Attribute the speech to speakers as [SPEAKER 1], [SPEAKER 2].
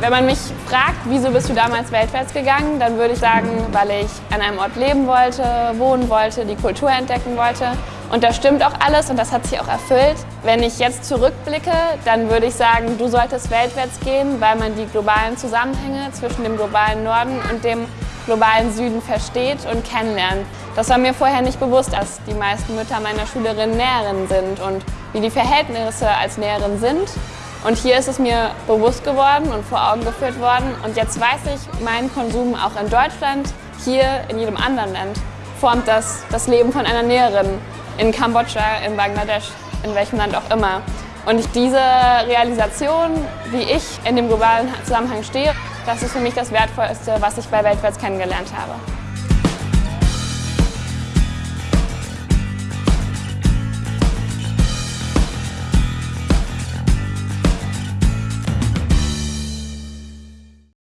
[SPEAKER 1] Wenn man mich fragt, wieso bist du damals weltwärts gegangen, dann würde ich sagen, weil ich an einem Ort leben wollte, wohnen wollte, die Kultur entdecken wollte. Und das stimmt auch alles und das hat sich auch erfüllt. Wenn ich jetzt zurückblicke, dann würde ich sagen, du solltest weltwärts gehen, weil man die globalen Zusammenhänge zwischen dem globalen Norden und dem globalen Süden versteht und kennenlernt. Das war mir vorher nicht bewusst, dass die meisten Mütter meiner Schülerinnen Näherinnen sind und wie die Verhältnisse als Näherin sind. Und hier ist es mir bewusst geworden und vor Augen geführt worden. Und jetzt weiß ich, mein Konsum auch in Deutschland, hier in jedem anderen Land, formt das, das Leben von einer Näherin in Kambodscha, in Bangladesch, in welchem Land auch immer. Und diese Realisation, wie ich in dem globalen Zusammenhang stehe, das ist für mich das Wertvollste, was ich bei Weltwärts kennengelernt habe.